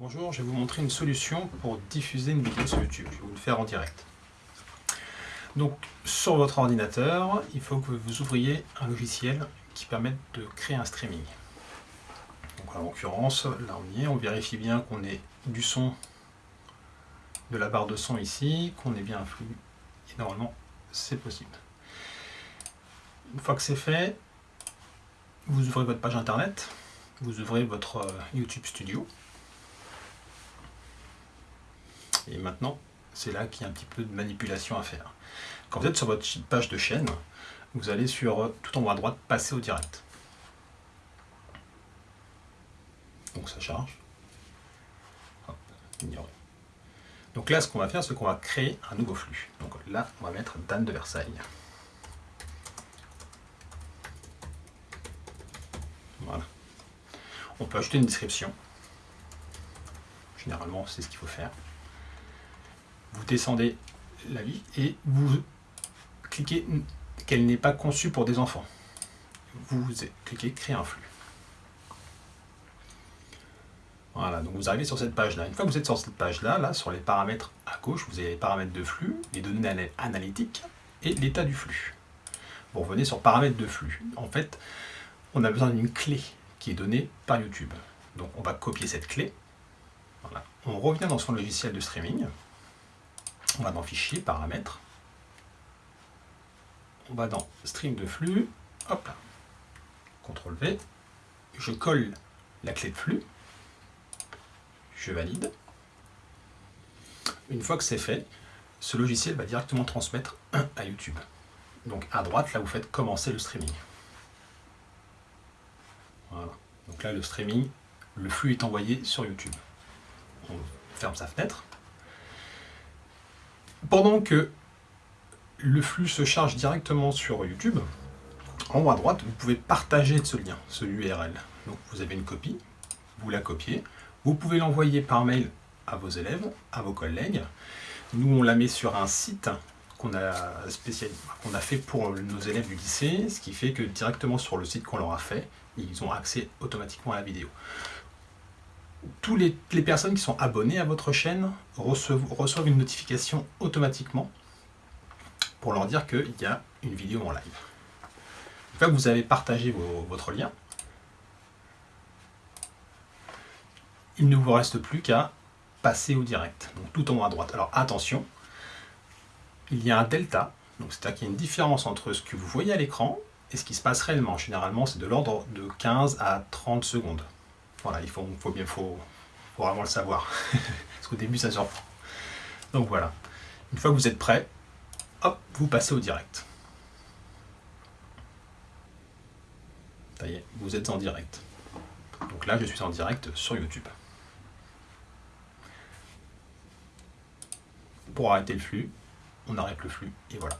Bonjour, je vais vous montrer une solution pour diffuser une vidéo sur YouTube. Je vais vous le faire en direct. Donc, sur votre ordinateur, il faut que vous ouvriez un logiciel qui permette de créer un streaming. Donc, en l'occurrence, là on y est, on vérifie bien qu'on ait du son de la barre de son ici, qu'on ait bien un flux, et normalement, c'est possible. Une fois que c'est fait, vous ouvrez votre page internet, vous ouvrez votre euh, YouTube Studio, Maintenant, c'est là qu'il y a un petit peu de manipulation à faire. Quand vous êtes sur votre page de chaîne, vous allez sur euh, tout en haut à droite, passer au direct. Donc ça charge. Ignorer. Donc là, ce qu'on va faire, c'est qu'on va créer un nouveau flux. Donc là, on va mettre Dan de Versailles. Voilà. On peut ajouter une description. Généralement, c'est ce qu'il faut faire vous descendez la vie et vous cliquez qu'elle n'est pas conçue pour des enfants. Vous cliquez créer un flux. Voilà, donc vous arrivez sur cette page-là. Une fois que vous êtes sur cette page-là, là, sur les paramètres à gauche, vous avez les paramètres de flux, les données analytiques et l'état du flux. Vous revenez sur paramètres de flux. En fait, on a besoin d'une clé qui est donnée par YouTube. Donc on va copier cette clé. On revient dans son logiciel de streaming. On va dans Fichier, Paramètres. On va dans Stream de flux. Hop là. CTRL V. Je colle la clé de flux. Je valide. Une fois que c'est fait, ce logiciel va directement transmettre à YouTube. Donc à droite, là, vous faites commencer le streaming. Voilà. Donc là, le streaming, le flux est envoyé sur YouTube. On ferme sa fenêtre. Pendant que le flux se charge directement sur YouTube, en haut à droite, vous pouvez partager ce lien, ce URL. Donc vous avez une copie, vous la copiez, vous pouvez l'envoyer par mail à vos élèves, à vos collègues. Nous, on la met sur un site qu'on a, qu'on a fait pour nos élèves du lycée, ce qui fait que directement sur le site qu'on leur a fait, ils ont accès automatiquement à la vidéo toutes les, personnes qui sont abonnées à votre chaîne reçoivent, une notification automatiquement pour leur dire qu'il y a une vidéo en live. Une fois que vous avez partagé votre lien, il ne vous reste plus qu'à passer au direct, donc tout en haut à droite. Alors attention, il y a un delta, c'est-à-dire qu'il y a une différence entre ce que vous voyez à l'écran et ce qui se passe réellement. Généralement, c'est de l'ordre de 15 à 30 secondes. Voilà, il faut, faut bien, faut, vraiment le savoir. Parce qu'au début, ça surprend. Donc voilà. Une fois que vous êtes prêt, hop, vous passez au direct. Ça y est, vous êtes en direct. Donc là, je suis en direct sur YouTube. Pour arrêter le flux, on arrête le flux et voilà.